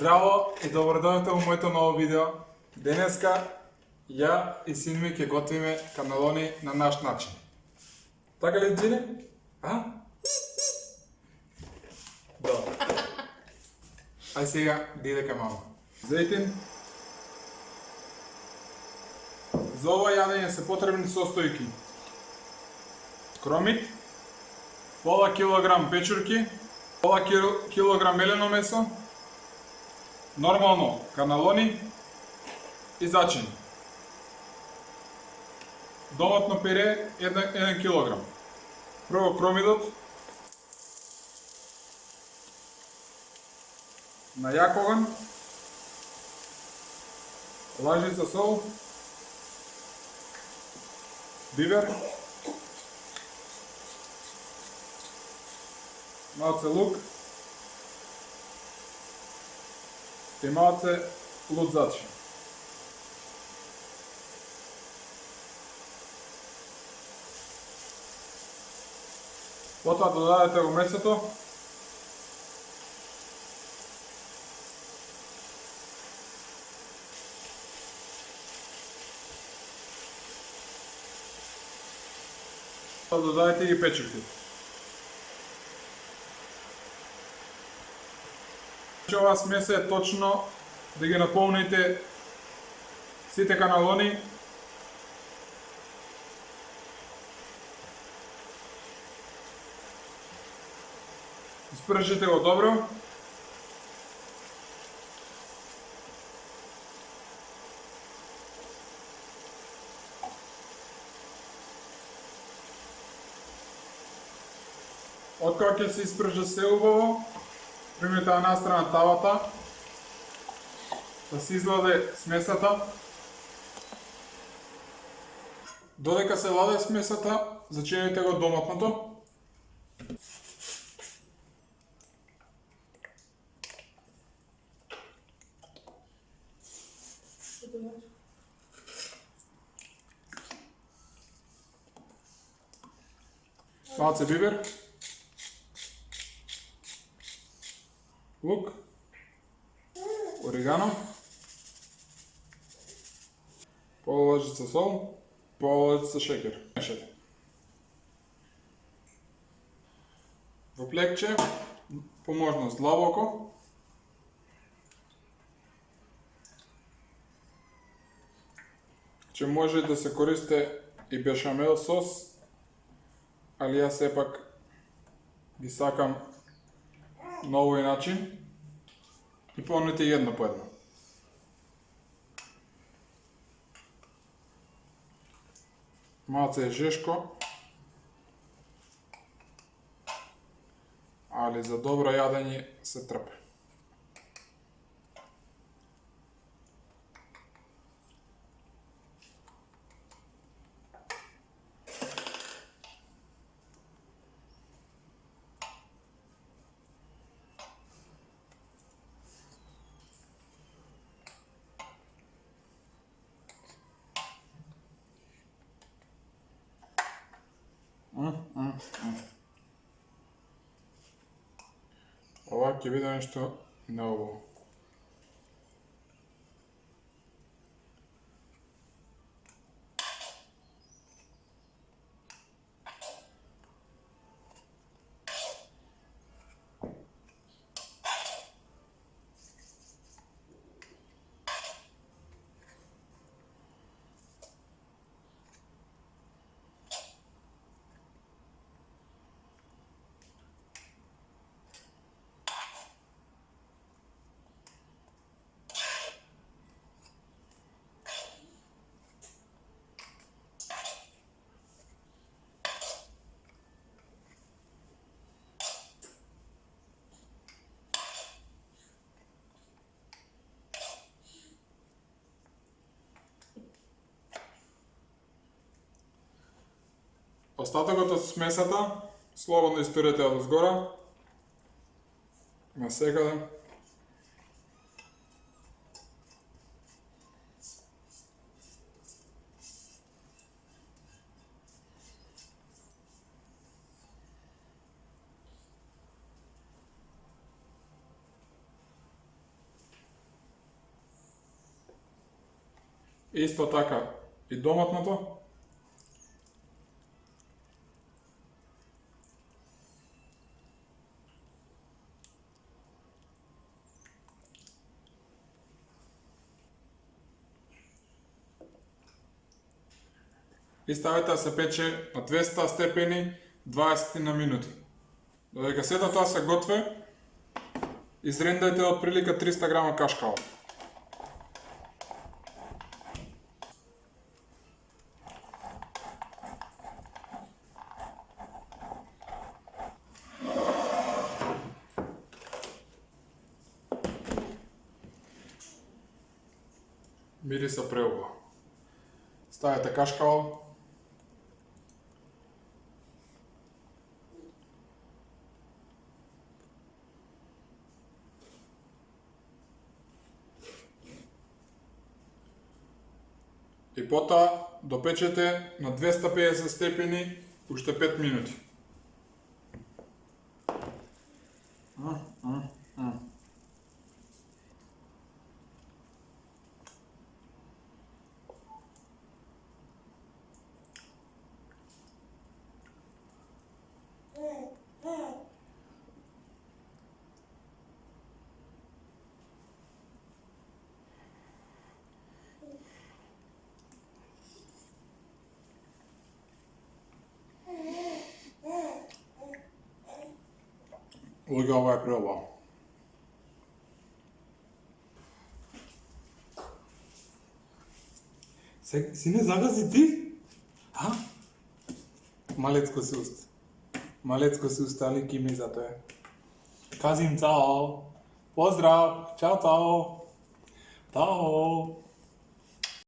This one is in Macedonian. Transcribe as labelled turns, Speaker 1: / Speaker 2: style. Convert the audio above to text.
Speaker 1: Здраво и добродојдовте во моето ново видео. Денеска ја и син ми ќе готвиме каналони на наш начин. Така ли, Джини? А? Добро. Ај сега диде кај мама. Зејтин. За ова јадење се потребни состојки. Кромит, пола килограм печурки, пола килограм мелено месо, нормално каналони и зачини. Доматно пере 1, 1 килограм. Прво кромидот на јак оган, лажица сол, бивер, малце лук. И малце зачин. Потоа додадете го месото. Додадете ги печурките. Значи ова смеса е точно да ги наполните сите каналони Испржите го добро. Откако ќе се испржа се убаво, примете на страна тавата, да се изладе смесата. Додека се ладе смесата, зачинете го доматното. Малце бибер. Лук, орегано, пола лажица сол, пола лажица шекер. Мешате. Во плекче, по можност длабоко, че може да се користе и бешамел сос, али јас сепак ги сакам на овој начин и помните една по една. Малце е жешко, али за добро јадење се трпе. Ова ќе биде нешто ново. Остатокот од смесата слободно испирете од озгора на секаде. Исто така и доматното. И ставете да се пече на 200 степени 20 на минути. Додека сето тоа се готве, изрендајте од прилика 300 грама кашкава. Мириса преубаво. Ставите кашкао, И потоа допечете на 250 степени уште 5 минути. Луѓе, ова е преубаво.
Speaker 2: Се, сине загази ти? А? Малецко си уст. Малецко си уст, али кими за тоа. Казим цао. Поздрав. Чао, цао. Цао.